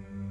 you